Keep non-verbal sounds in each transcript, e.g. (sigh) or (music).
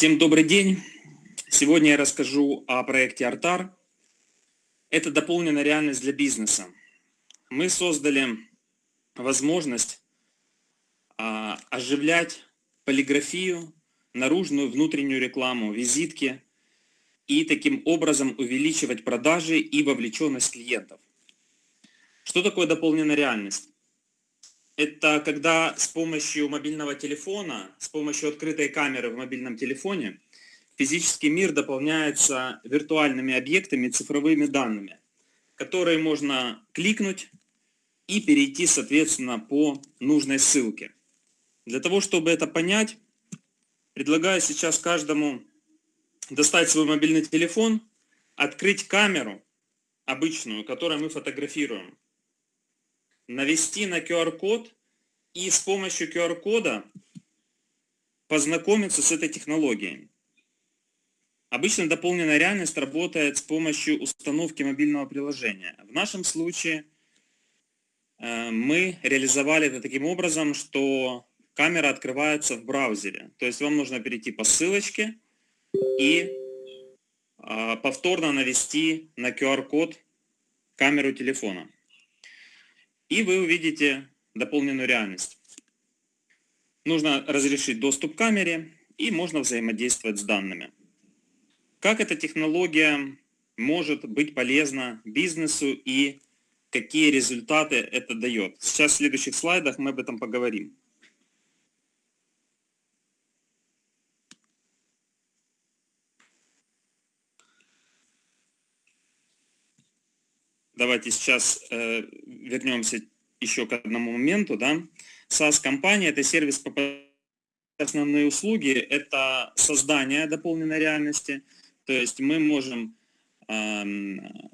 Всем добрый день. Сегодня я расскажу о проекте Артар. Это дополненная реальность для бизнеса. Мы создали возможность а, оживлять полиграфию, наружную, внутреннюю рекламу, визитки и таким образом увеличивать продажи и вовлеченность клиентов. Что такое дополненная реальность? Это когда с помощью мобильного телефона, с помощью открытой камеры в мобильном телефоне, физический мир дополняется виртуальными объектами, цифровыми данными, которые можно кликнуть и перейти, соответственно, по нужной ссылке. Для того, чтобы это понять, предлагаю сейчас каждому достать свой мобильный телефон, открыть камеру обычную, которую мы фотографируем, навести на QR-код и с помощью QR-кода познакомиться с этой технологией. Обычно дополненная реальность работает с помощью установки мобильного приложения. В нашем случае э, мы реализовали это таким образом, что камера открывается в браузере. То есть вам нужно перейти по ссылочке и э, повторно навести на QR-код камеру телефона и вы увидите дополненную реальность. Нужно разрешить доступ к камере и можно взаимодействовать с данными. Как эта технология может быть полезна бизнесу и какие результаты это дает. Сейчас в следующих слайдах мы об этом поговорим. Давайте сейчас э, вернемся еще к одному моменту. Да? SaaS-компания – это сервис по основные услуги – это создание дополненной реальности. То есть мы можем э,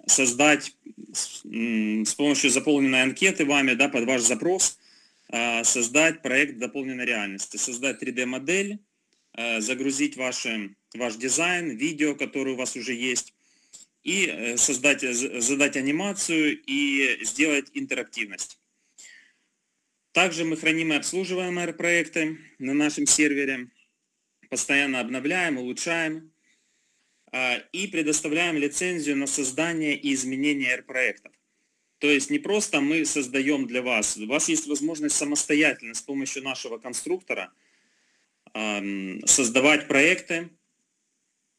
создать с, с помощью заполненной анкеты вами да, под ваш запрос, э, создать проект дополненной реальности, создать 3D-модель, э, загрузить ваши, ваш дизайн, видео, которое у вас уже есть, и э, создать, задать анимацию и сделать интерактивность. Также мы храним и обслуживаем R-проекты на нашем сервере, постоянно обновляем, улучшаем а, и предоставляем лицензию на создание и изменение R-проектов. То есть не просто мы создаем для вас, у вас есть возможность самостоятельно с помощью нашего конструктора создавать проекты,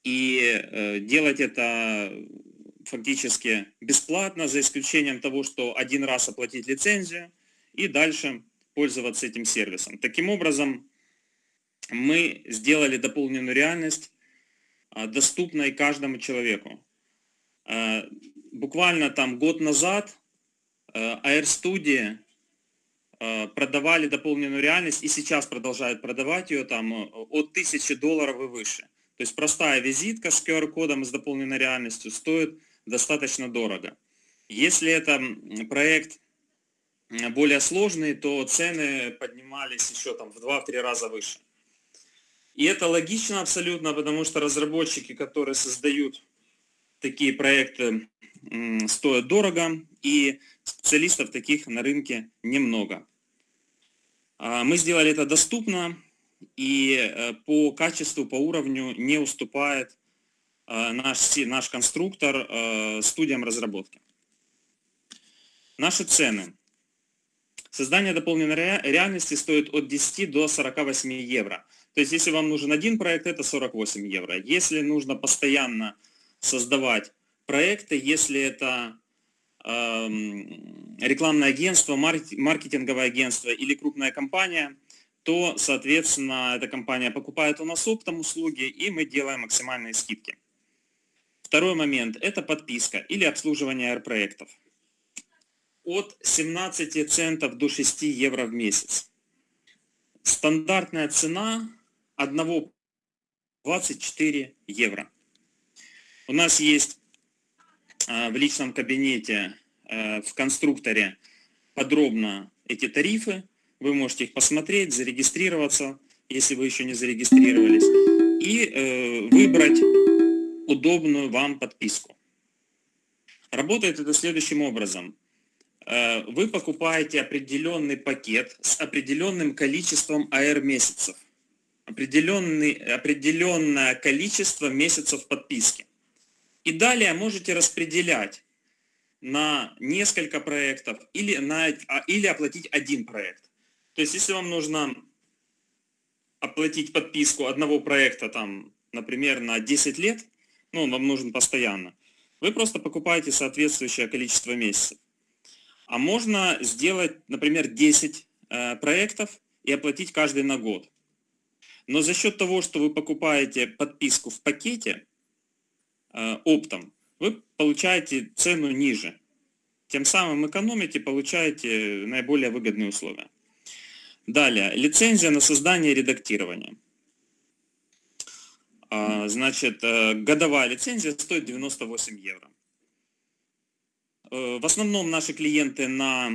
и э, делать это фактически бесплатно, за исключением того, что один раз оплатить лицензию и дальше пользоваться этим сервисом. Таким образом, мы сделали дополненную реальность а, доступной каждому человеку. А, буквально там год назад Air Studio продавали дополненную реальность и сейчас продолжают продавать ее там от 1000 долларов и выше. То есть простая визитка с QR-кодом с дополненной реальностью стоит достаточно дорого. Если это проект более сложный, то цены поднимались еще там в 2-3 раза выше. И это логично абсолютно, потому что разработчики, которые создают такие проекты, стоят дорого, и специалистов таких на рынке немного. А мы сделали это доступно, и э, по качеству, по уровню не уступает э, наш, наш конструктор э, студиям разработки. Наши цены. Создание дополненной реальности стоит от 10 до 48 евро. То есть, если вам нужен один проект, это 48 евро. Если нужно постоянно создавать проекты, если это э, рекламное агентство, маркетинговое агентство или крупная компания – то, соответственно, эта компания покупает у нас оптом услуги, и мы делаем максимальные скидки. Второй момент – это подписка или обслуживание R-проектов. От 17 центов до 6 евро в месяц. Стандартная цена одного 24 евро. У нас есть э, в личном кабинете, э, в конструкторе подробно эти тарифы, вы можете их посмотреть, зарегистрироваться, если вы еще не зарегистрировались, и э, выбрать удобную вам подписку. Работает это следующим образом. Э, вы покупаете определенный пакет с определенным количеством AR месяцев. определенный, определенное количество месяцев подписки. И далее можете распределять на несколько проектов или, на, а, или оплатить один проект. То есть, если вам нужно оплатить подписку одного проекта, там, например, на 10 лет, ну, он вам нужен постоянно, вы просто покупаете соответствующее количество месяцев. А можно сделать, например, 10 э, проектов и оплатить каждый на год. Но за счет того, что вы покупаете подписку в пакете э, оптом, вы получаете цену ниже. Тем самым экономите, получаете наиболее выгодные условия. Далее, лицензия на создание и редактирование. А, значит, э, годовая лицензия стоит 98 евро. Э, в основном наши клиенты на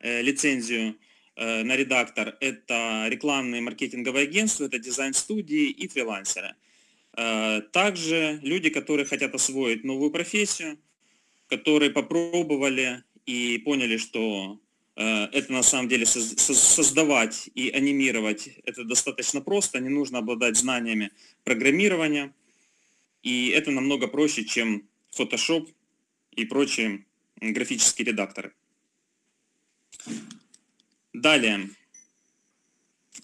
э, лицензию на редактор – это рекламные маркетинговые агентства, это дизайн-студии и фрилансеры. Также люди, которые хотят освоить новую профессию, которые попробовали и поняли, что это на самом деле создавать и анимировать это достаточно просто, не нужно обладать знаниями программирования, и это намного проще, чем Photoshop и прочие графические редакторы. Далее.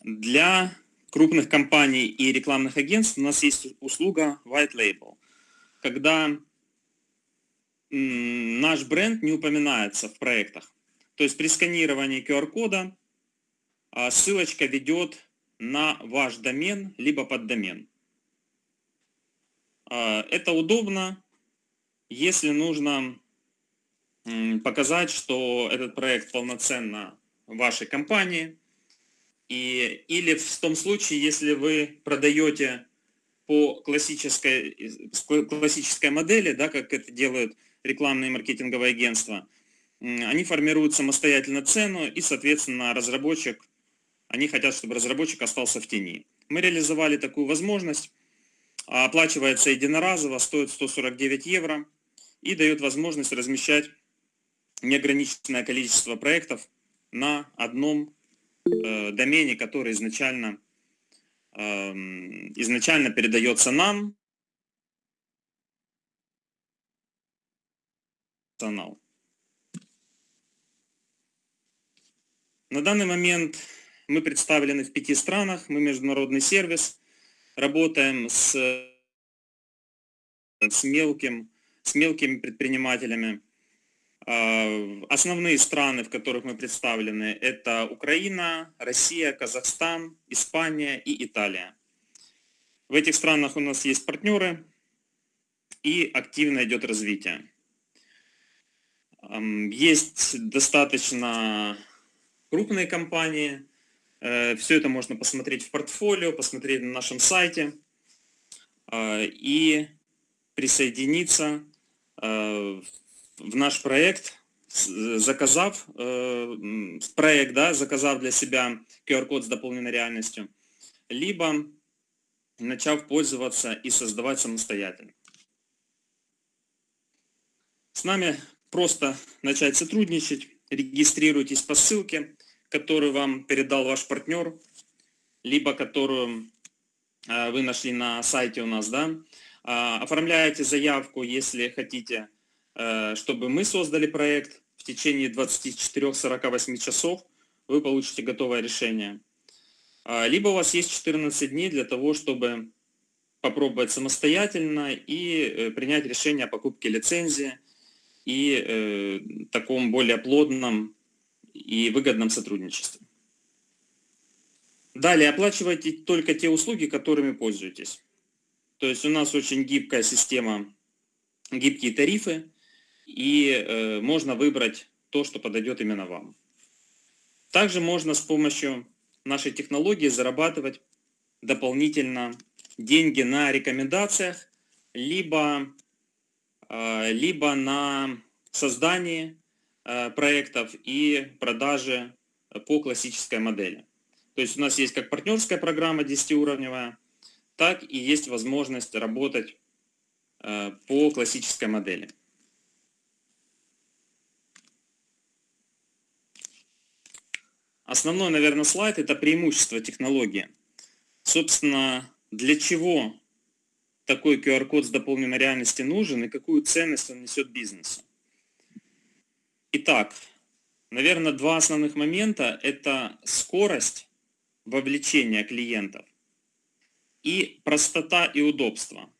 Для крупных компаний и рекламных агентств у нас есть услуга White Label, когда наш бренд не упоминается в проектах. То есть при сканировании QR-кода а, ссылочка ведет на ваш домен, либо под домен. А, это удобно, если нужно показать, что этот проект полноценно вашей компании, и, или в том случае, если вы продаете по классической, классической модели, да, как это делают рекламные маркетинговые агентства, они формируют самостоятельно цену и, соответственно, разработчик, они хотят, чтобы разработчик остался в тени. Мы реализовали такую возможность, оплачивается единоразово, стоит 149 евро и дает возможность размещать неограниченное количество проектов на одном э, домене, который изначально, э, изначально передается нам. На данный момент мы представлены в пяти странах, мы международный сервис, работаем с, с, мелким, с мелкими предпринимателями. А, основные страны, в которых мы представлены, это Украина, Россия, Казахстан, Испания и Италия. В этих странах у нас есть партнеры и активно идет развитие. Есть достаточно крупные компании. Э, Все это можно посмотреть в портфолио, посмотреть на нашем сайте э, и присоединиться э, в наш проект, заказав проект, да, заказав для себя QR-код с дополненной реальностью, либо начав пользоваться и создавать самостоятельно. С нами просто начать сотрудничать, регистрируйтесь по ссылке, которую вам передал ваш партнер, либо которую э, вы нашли на сайте у нас, да, а, оформляете заявку, если хотите, э, чтобы мы создали проект. В течение 24-48 часов вы получите готовое решение. А, либо у вас есть 14 дней для того, чтобы попробовать самостоятельно и э, принять решение о покупке лицензии и таком более плотном и выгодном сотрудничестве. Далее, оплачивайте только те услуги, которыми пользуетесь. То есть у нас очень гибкая система, гибкие тарифы, и э, можно выбрать то, что подойдет именно вам. Также можно с помощью нашей технологии зарабатывать дополнительно деньги на рекомендациях, либо, э, либо на создании проектов и продажи по классической модели. То есть у нас есть как партнерская программа 10-уровневая, так и есть возможность работать э, по классической модели. Основной, наверное, слайд – это преимущество технологии. собственно, для чего такой QR-код с дополненной реальности нужен и какую ценность он несет бизнесу. Итак, наверное, два основных момента – это скорость вовлечения клиентов и простота и удобство.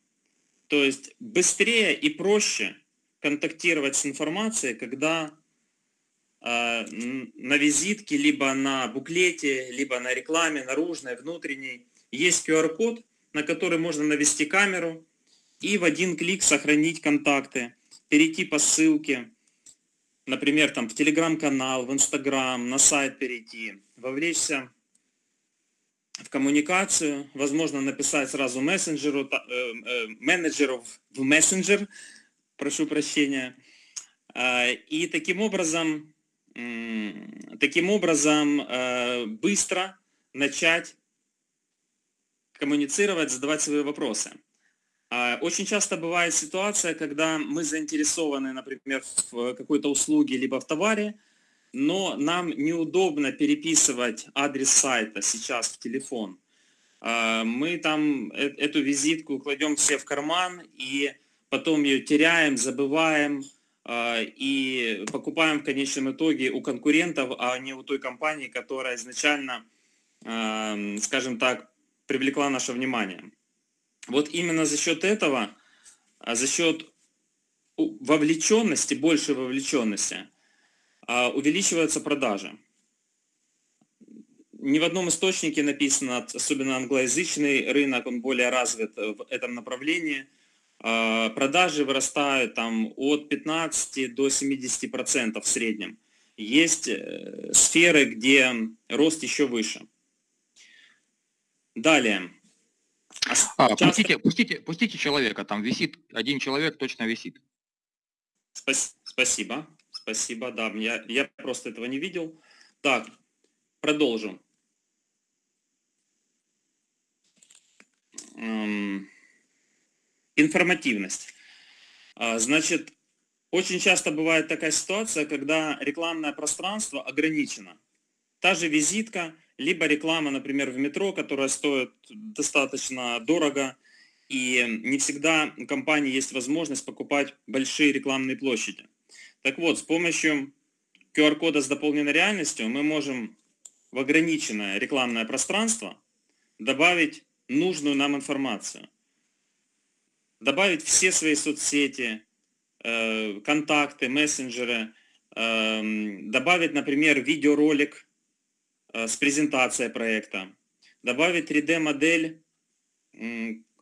То есть быстрее и проще контактировать с информацией, когда э, на визитке, либо на буклете, либо на рекламе, наружной, внутренней, есть QR-код, на который можно навести камеру и в один клик сохранить контакты, перейти по ссылке, например, там в телеграм-канал, в инстаграм, на сайт перейти, вовлечься в коммуникацию, возможно, написать сразу мессенджеру, э, э, менеджеру в мессенджер, прошу прощения, а, и таким образом, таким образом э, быстро начать коммуницировать, задавать свои вопросы. А, очень часто бывает ситуация, когда мы заинтересованы, например, в какой-то услуге либо в товаре, но нам неудобно переписывать адрес сайта сейчас в телефон. А, мы там э, эту визитку кладем все в карман и потом ее теряем, забываем а, и покупаем в конечном итоге у конкурентов, а не у той компании, которая изначально, скажем так, привлекла наше внимание. Вот именно за счет этого, а за счет вовлеченности, большей вовлеченности, а, увеличиваются продажи. Ни в одном источнике написано, особенно англоязычный рынок, он более развит в этом направлении. А, продажи вырастают там от 15 до 70 процентов в среднем. Есть э, сферы, где рост еще выше. Далее. А, часто... пустите, пустите, пустите человека, там висит, один человек точно висит. Спасибо, спасибо, да, я, я просто этого не видел. Так, продолжим. Эм, информативность. А, значит, очень часто бывает такая ситуация, когда рекламное пространство ограничено. Та же визитка – либо реклама, например, в метро, которая стоит достаточно дорого, и не всегда у компании есть возможность покупать большие рекламные площади. Так вот, с помощью QR-кода с дополненной реальностью мы можем в ограниченное рекламное пространство добавить нужную нам информацию. Добавить все свои соцсети, э, контакты, мессенджеры, эм, добавить, например, видеоролик с презентацией проекта, добавить 3D-модель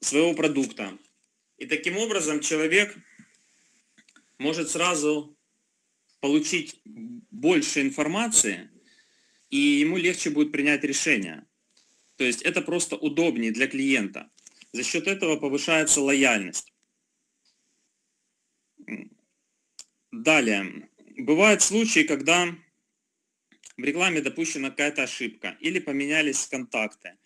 своего продукта. И таким образом человек может сразу получить больше информации, и ему легче будет принять решение. То есть это просто удобнее для клиента. За счет этого повышается лояльность. Далее. Бывают случаи, когда в рекламе допущена какая-то ошибка, или поменялись контакты,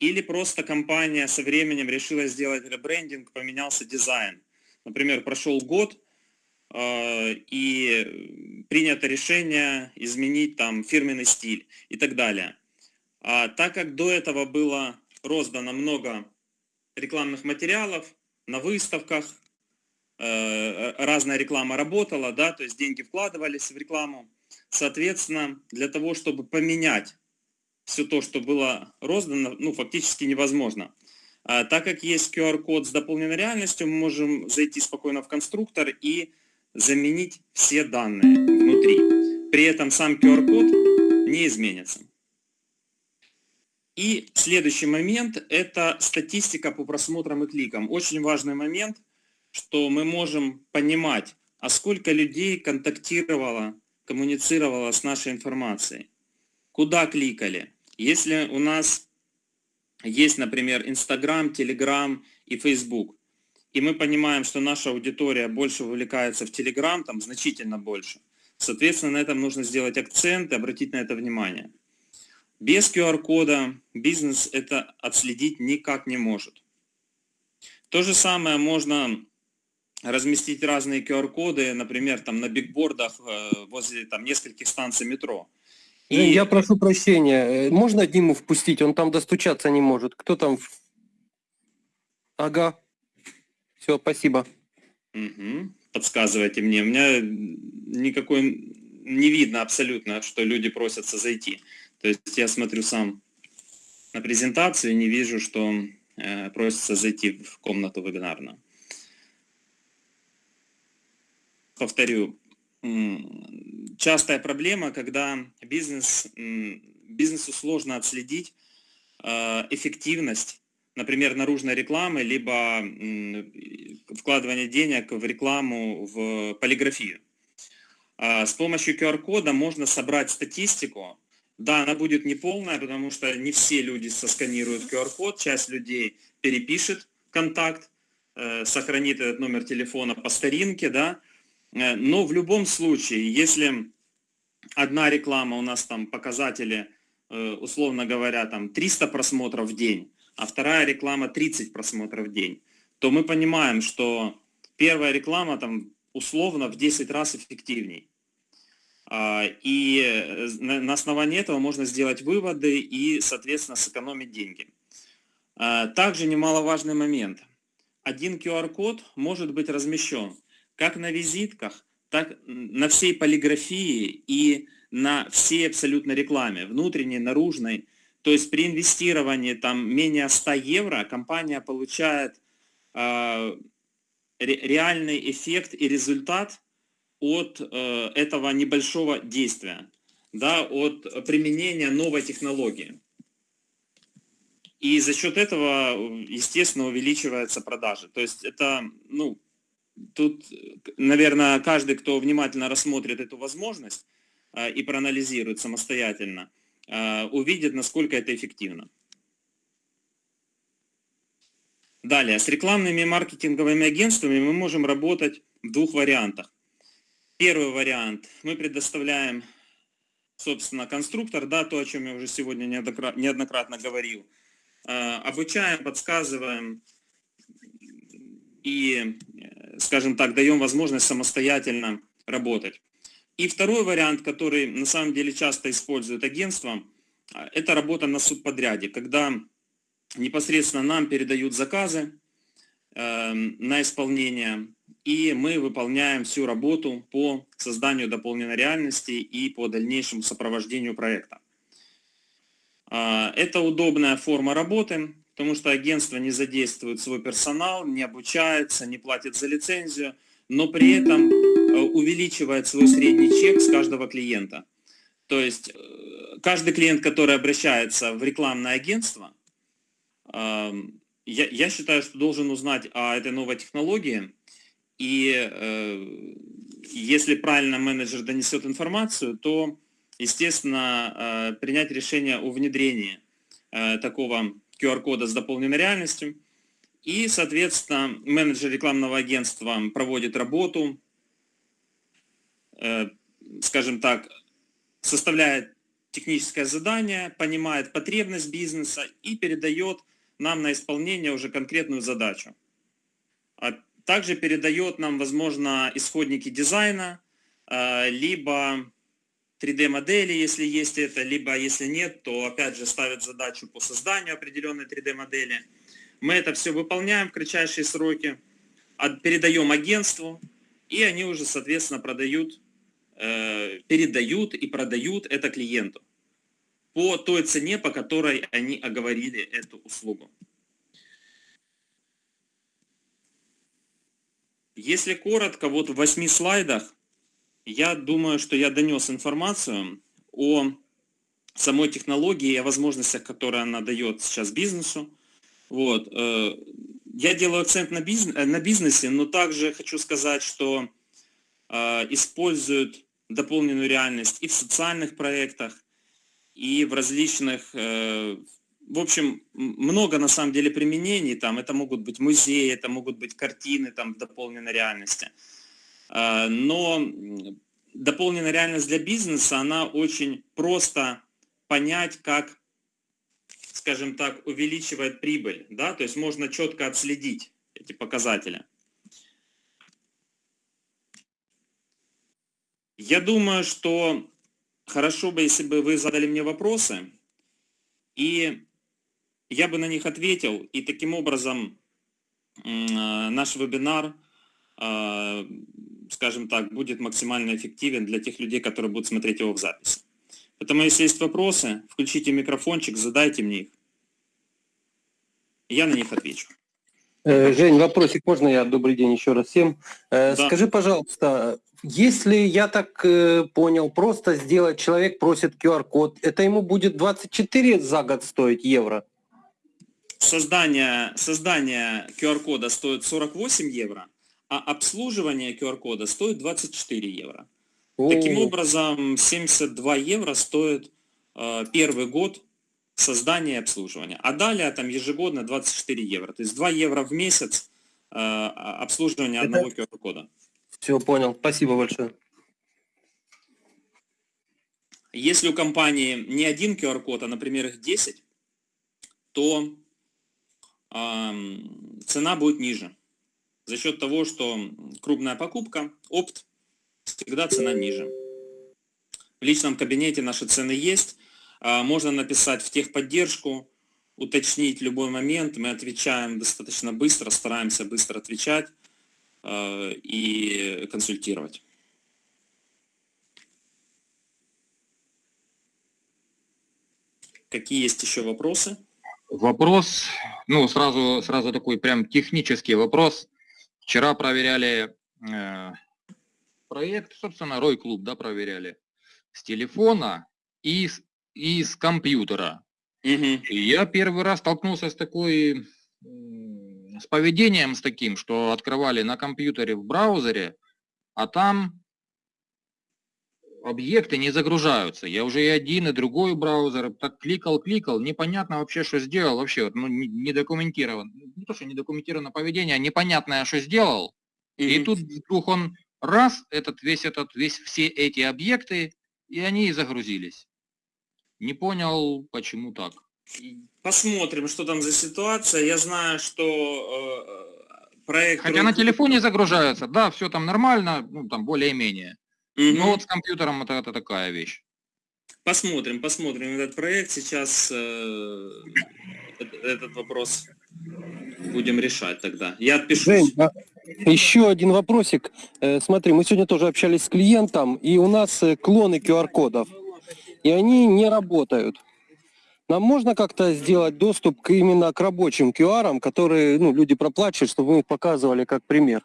или просто компания со временем решила сделать ребрендинг, поменялся дизайн. Например, прошел год, э, и принято решение изменить там фирменный стиль и так далее. А так как до этого было роздано много рекламных материалов на выставках, э, разная реклама работала, да, то есть деньги вкладывались в рекламу, Соответственно, для того, чтобы поменять все то, что было роздано, ну, фактически невозможно. А, так как есть QR-код с дополненной реальностью, мы можем зайти спокойно в конструктор и заменить все данные внутри. При этом сам QR-код не изменится. И следующий момент – это статистика по просмотрам и кликам. Очень важный момент, что мы можем понимать, а сколько людей контактировало коммуницировала с нашей информацией. Куда кликали? Если у нас есть, например, Инстаграм, Телеграм и Фейсбук, и мы понимаем, что наша аудитория больше вовлекается в Телеграм, там значительно больше, соответственно, на этом нужно сделать акцент и обратить на это внимание. Без QR-кода бизнес это отследить никак не может. То же самое можно разместить разные QR-коды, например, там на бигбордах э, возле там, нескольких станций метро. И... Я прошу прощения, э, можно Диму впустить? Он там достучаться не может. Кто там? Ага. Все, спасибо. Угу. Подсказывайте мне. У меня никакой не видно абсолютно, что люди просятся зайти. То есть я смотрю сам на презентацию и не вижу, что э, просятся зайти в комнату вебинарную. Повторю, частая проблема, когда бизнес, бизнесу сложно отследить э, эффективность, например, наружной рекламы, либо вкладывание денег в рекламу в полиграфию. А, с помощью QR-кода можно собрать статистику. Да, она будет неполная, потому что не все люди сосканируют QR-код, часть людей перепишет контакт, э, сохранит этот номер телефона по старинке, да, но в любом случае, если одна реклама у нас там показатели, э, условно говоря, там 300 просмотров в день, а вторая реклама 30 просмотров в день, то мы понимаем, что первая реклама там условно в 10 раз эффективней. А, и э, на основании этого можно сделать выводы и, соответственно, сэкономить деньги. А, также немаловажный момент. Один QR-код может быть размещен как на визитках, так на всей полиграфии и на всей абсолютно рекламе, внутренней, наружной. То есть при инвестировании там менее 100 евро компания получает э, реальный эффект и результат от э, этого небольшого действия, да, от применения новой технологии. И за счет этого, естественно, увеличиваются продажи. То есть это, ну, тут, наверное, каждый, кто внимательно рассмотрит эту возможность э, и проанализирует самостоятельно, э, увидит, насколько это эффективно. Далее, с рекламными маркетинговыми агентствами мы можем работать в двух вариантах. Первый вариант. Мы предоставляем, собственно, конструктор, да, то, о чем я уже сегодня неоднократно говорил. Э, обучаем, подсказываем и, скажем так, даем возможность самостоятельно работать. И второй вариант, который на самом деле часто используют агентства, э, это работа на субподряде, когда непосредственно нам передают заказы э, на исполнение, и мы выполняем всю работу по созданию дополненной реальности и по дальнейшему сопровождению проекта. Э, это удобная форма работы, потому что агентство не задействует свой персонал, не обучается, не платит за лицензию, но при этом э, увеличивает свой средний чек с каждого клиента. То есть э, каждый клиент, который обращается в рекламное агентство, я, я считаю, что должен узнать о этой новой технологии, и э, если правильно менеджер донесет информацию, то, естественно, принять решение о внедрении такого QR-кода с дополненной реальностью. И, соответственно, менеджер рекламного агентства проводит работу, э, скажем так, составляет техническое задание, понимает потребность бизнеса и передает нам на исполнение уже конкретную задачу. А также передает нам, возможно, исходники дизайна, а, либо 3D-модели, если есть это, либо если нет, то опять же ставит задачу по созданию определенной 3D-модели. Мы это все выполняем в кратчайшие сроки, передаем агентству, и они уже, соответственно, продают, э, передают и продают это клиенту по той цене, по которой они оговорили эту услугу. Если коротко, вот в восьми слайдах, я думаю, что я донес информацию о самой технологии и о возможностях, которые она дает сейчас бизнесу. Вот. Э, я делаю акцент на, бизнес, на бизнесе, но также хочу сказать, что э, используют дополненную реальность и в социальных проектах, и в различных, э, в общем, много на самом деле применений, там это могут быть музеи, это могут быть картины там в дополненной реальности. Э, но дополненная реальность для бизнеса, она очень просто понять, как, скажем так, увеличивает прибыль, да, то есть можно четко отследить эти показатели. Я думаю, что хорошо бы, если бы вы задали мне вопросы, и я бы на них ответил, и таким образом э, наш вебинар, э, скажем так, будет максимально эффективен для тех людей, которые будут смотреть его в записи. Поэтому, если есть вопросы, включите микрофончик, задайте мне их. Я на них отвечу. Э, Жень, вопросик можно я? Добрый день еще раз всем. Да. Скажи, пожалуйста, если я так понял, просто сделать, человек просит QR-код, это ему будет 24 за год стоить евро? создание, создание QR-кода стоит 48 евро, а обслуживание QR-кода стоит 24 евро. О. Таким образом, 72 евро стоит э, первый год создания и обслуживания. А далее там ежегодно 24 евро. То есть 2 евро в месяц э, обслуживание Это... одного QR-кода. Все, понял. Спасибо большое. Если у компании не один QR-код, а, например, их 10, то цена будет ниже. За счет того, что крупная покупка, опт, всегда цена ниже. В личном кабинете наши цены есть. А, можно написать в техподдержку, уточнить любой момент. Мы отвечаем достаточно быстро, стараемся быстро отвечать а, и консультировать. Какие есть еще вопросы? Вопрос, ну, сразу, сразу такой прям технический вопрос. Вчера проверяли э, проект, собственно, Рой Клуб, да, проверяли с телефона и с, и с компьютера. Угу. И я первый раз столкнулся с такой, с поведением с таким, что открывали на компьютере в браузере, а там объекты не загружаются. Я уже и один, и другой браузер так кликал, кликал, непонятно вообще, что сделал, вообще, ну, не, не документирован, не то, что не документировано поведение, а непонятное, что сделал. Mm-hmm. И тут вдруг он раз, этот, весь этот, весь, все эти объекты, и они и загрузились. Не понял, почему так. Посмотрим, что там за ситуация. Я знаю, что э, проект... Хотя на телефоне загружаются, да, все там нормально, ну, там более-менее. Угу. Ну вот с компьютером это, это такая вещь. Посмотрим, посмотрим этот проект. Сейчас э, этот вопрос будем решать тогда. Я отпишу. Жень, а еще один вопросик. Э, смотри, мы сегодня тоже общались с клиентом, и у нас э, клоны QR-кодов, и они не работают. Нам можно как-то сделать доступ к, именно к рабочим QR, которые ну, люди проплачивают, чтобы мы их показывали как пример?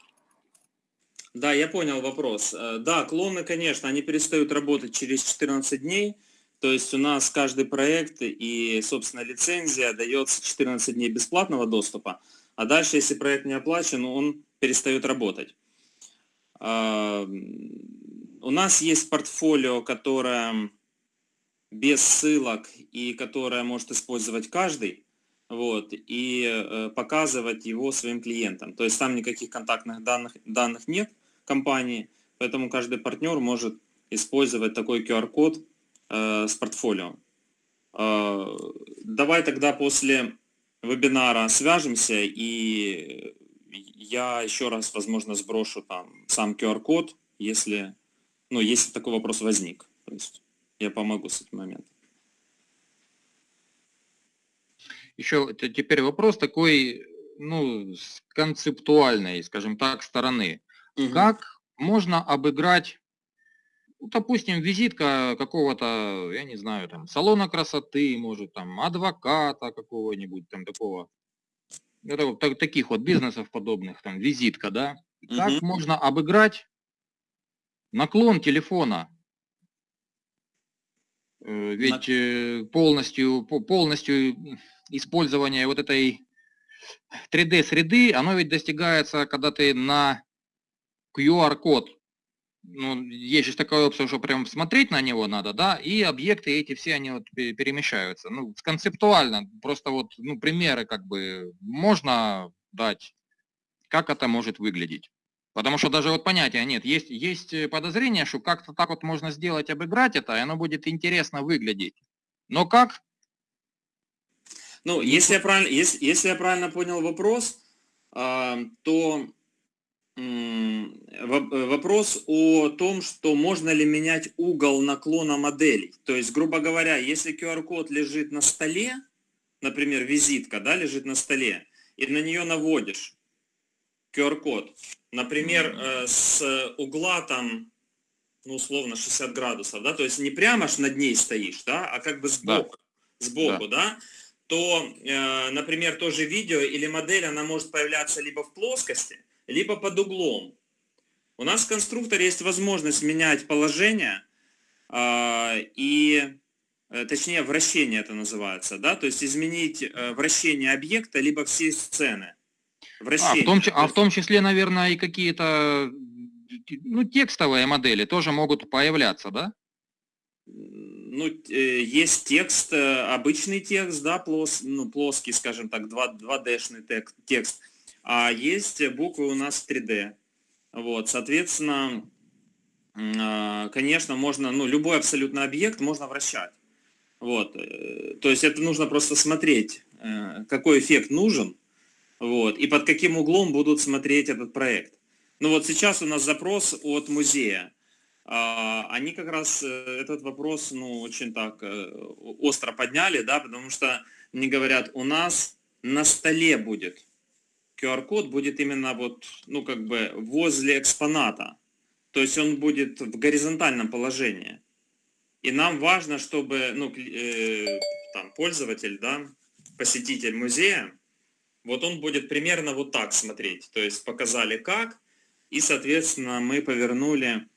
Да, я понял вопрос. Э, да, клоны, конечно, они перестают работать через 14 дней. То есть у нас каждый проект и, собственно, лицензия дается 14 дней бесплатного доступа, а дальше, если проект не оплачен, он перестает работать. У нас есть портфолио, которое без ссылок и которое может использовать каждый, вот, и э, показывать его своим клиентам. То есть там никаких контактных данных, данных нет, компании, поэтому каждый партнер может использовать такой QR-код э, с портфолио. Э, давай тогда после вебинара свяжемся, и я еще раз, возможно, сброшу там сам QR-код, если, ну, если такой вопрос возник. То есть я помогу с этим моментом. Еще теперь вопрос такой, ну, с концептуальной, скажем так, стороны. Угу. Как можно обыграть, ну, допустим, визитка какого-то, я не знаю, там, салона красоты, может, там, адвоката какого-нибудь, там, такого, это, так, таких вот бизнесов подобных, там, визитка, да? Как угу. можно обыграть наклон телефона? Э, ведь э, полностью, полностью использование вот этой 3D-среды, оно ведь достигается, когда ты на QR-код, ну, есть же такая опция, что прям смотреть на него надо, да, и объекты эти все, они вот перемещаются. Ну, концептуально, просто вот, ну, примеры как бы можно дать, как это может выглядеть. Потому что даже вот понятия нет. Есть, есть подозрение, что как-то так вот можно сделать, обыграть это, и оно будет интересно выглядеть. Но как? Ну, если я правильно, если, если я правильно понял вопрос, э, то Вопрос о том, что можно ли менять угол наклона моделей. То есть, грубо говоря, если QR-код лежит на столе, например, визитка, да, лежит на столе, и на нее наводишь QR-код, например, э, с угла там, ну, условно, 60 градусов, да, то есть не прямо аж над ней стоишь, да, а как бы сбоку, да. сбоку, да, да то, э, например, тоже видео или модель, она может появляться либо в плоскости, либо под углом. У нас в конструкторе есть возможность менять положение а, и, э, точнее, вращение это называется, да, то есть изменить э, вращение объекта, либо всей сцены. Вращение. А, в том, а в том числе, наверное, и какие-то ну, текстовые модели тоже могут появляться, да? Ну, э, есть текст, обычный текст, да, плос, ну, плоский, скажем так, 2, 2D-шный текст, а есть буквы у нас 3D. Вот, соответственно, а, конечно, можно, ну, любой абсолютно объект можно вращать. Вот, э, то есть это нужно просто смотреть, э, какой эффект нужен, вот, и под каким углом будут смотреть этот проект. Ну вот сейчас у нас запрос от музея. А, они как раз э, этот вопрос, ну, очень так остро подняли, да, потому что они говорят, у нас на столе будет QR-код будет именно вот, ну, как бы возле экспоната. То есть он будет в горизонтальном положении. И нам важно, чтобы, ну, э, там, пользователь, да, посетитель музея, вот он будет примерно вот так смотреть. То есть показали как, и, соответственно, мы повернули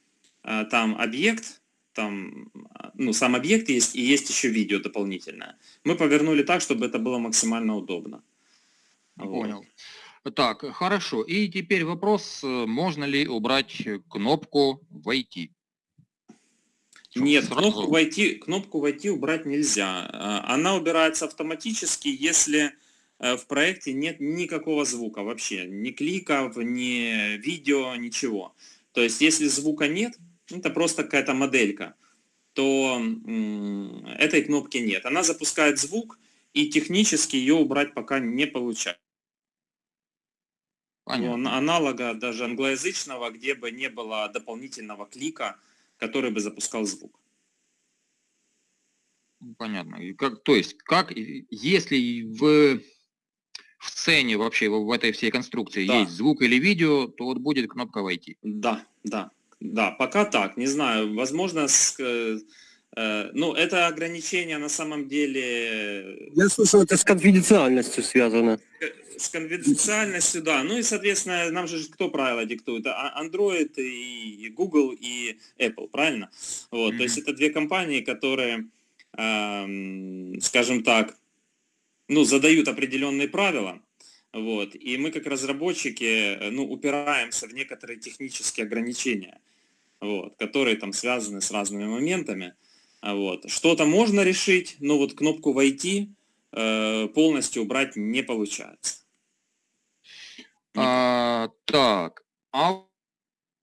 э, там объект, там, ну, сам объект есть, и есть еще видео дополнительное. Мы повернули так, чтобы это было максимально удобно. Понял. Вот. Так, хорошо. И теперь вопрос, э, можно ли убрать кнопку «Войти»? Нет, кнопку войти, кнопку «Войти» убрать нельзя. А, она убирается автоматически, если э, в проекте нет никакого звука вообще. Ни кликов, ни видео, ничего. То есть, если звука нет, это просто какая-то моделька, то этой кнопки нет. Она запускает звук, и технически ее убрать пока не получается. Понятно. аналога даже англоязычного, где бы не было дополнительного клика, который бы запускал звук. Понятно. И как, то есть, как, если в, в сцене вообще, в, в этой всей конструкции да. есть звук или видео, то вот будет кнопка «Войти». Да, да, да, пока так, не знаю, возможно, с, э ну, это ограничение на самом деле... Я слышал, это с конфиденциальностью связано. Э, с конфиденциальностью, да. Ну и, соответственно, нам же кто правила диктует? А, Android и Google и Apple, правильно? Вот, mm-hmm. то есть это две компании, которые, эм, скажем так, ну, задают определенные правила, вот, и мы как разработчики, ну, упираемся в некоторые технические ограничения, вот, которые там связаны с разными моментами, вот. Что-то можно решить, но вот кнопку «Войти» э, полностью убрать не получается. А, так, а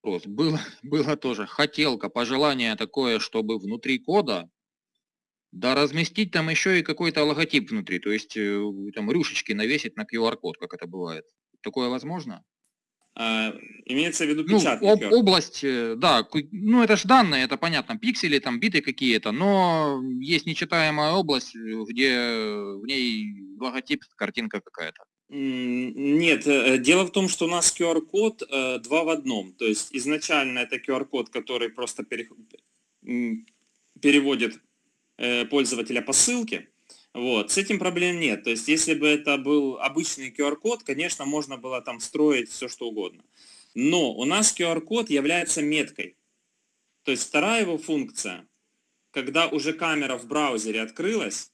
вопрос. Было, было тоже хотелка, пожелание такое, чтобы внутри кода, да разместить там еще и какой-то логотип внутри, то есть э, там рюшечки навесить на QR-код, как это бывает. Такое возможно? А, имеется в виду печатный ну, об, область, э, да, ну это же данные, это понятно, пиксели, там биты какие-то, но есть нечитаемая область, э, где в ней логотип, картинка какая-то. Нет, э, дело в том, что у нас QR-код э, два в одном. То есть изначально это QR-код, который просто переводит э, пользователя по ссылке. Вот. С этим проблем нет. То есть если бы это был обычный QR-код, конечно, можно было там строить все, что угодно. Но у нас QR-код является меткой. То есть вторая его функция, когда уже камера в браузере открылась,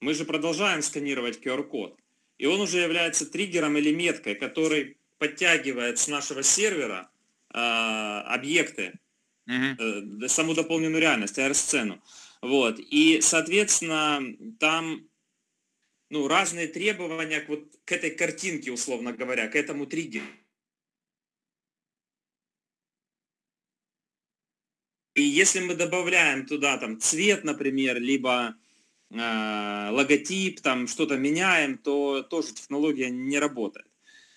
мы же продолжаем сканировать QR-код и он уже является триггером или меткой, который подтягивает с нашего сервера э, объекты, э, саму дополненную реальность, AR-сцену. Вот. И, соответственно, там ну, разные требования к, вот, к этой картинке, условно говоря, к этому триггеру. И если мы добавляем туда там цвет, например, либо э, логотип, там что-то меняем, то тоже технология не работает.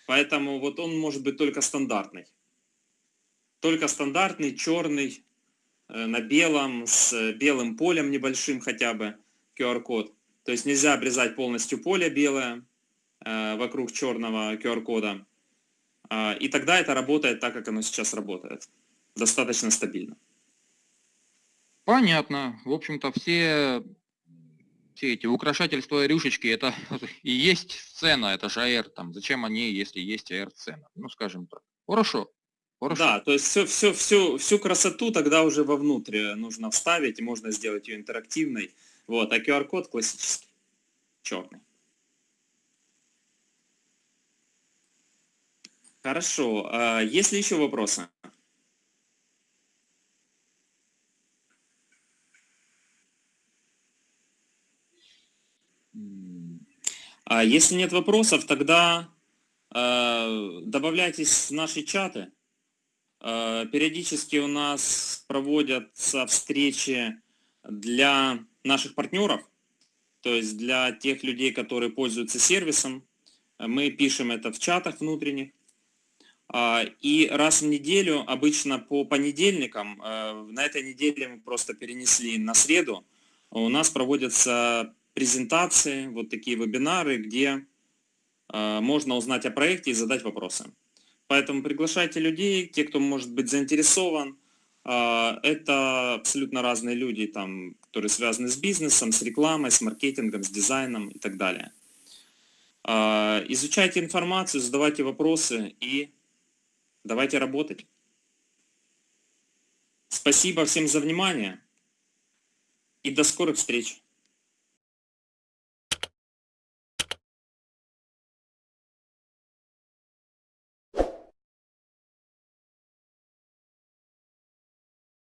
Поэтому вот он может быть только стандартный. только стандартный черный на белом с белым полем небольшим хотя бы QR-код. То есть нельзя обрезать полностью поле белое э, вокруг черного QR-кода. А, и тогда это работает так, как оно сейчас работает. Достаточно стабильно. Понятно. В общем-то, все, все эти украшательства и рюшечки, это (laughs) и есть сцена, это же AR. Там, зачем они, если есть AR-сцена? Ну, скажем так. Хорошо. Хорошо. Да, то есть все, все, всю, всю красоту тогда уже вовнутрь нужно вставить, можно сделать ее интерактивной. Вот, а QR-код классический, черный. Хорошо. А есть ли еще вопросы? А если нет вопросов, тогда э, добавляйтесь в наши чаты. Э, периодически у нас проводятся встречи для наших партнеров, то есть для тех людей, которые пользуются сервисом. Мы пишем это в чатах внутренних. А, и раз в неделю, обычно по понедельникам, э, на этой неделе мы просто перенесли на среду, у нас проводятся презентации, вот такие вебинары, где э, можно узнать о проекте и задать вопросы. Поэтому приглашайте людей, те, кто может быть заинтересован. Э, это абсолютно разные люди, там, которые связаны с бизнесом, с рекламой, с маркетингом, с дизайном и так далее. Изучайте информацию, задавайте вопросы и Давайте работать. Спасибо всем за внимание и до скорых встреч.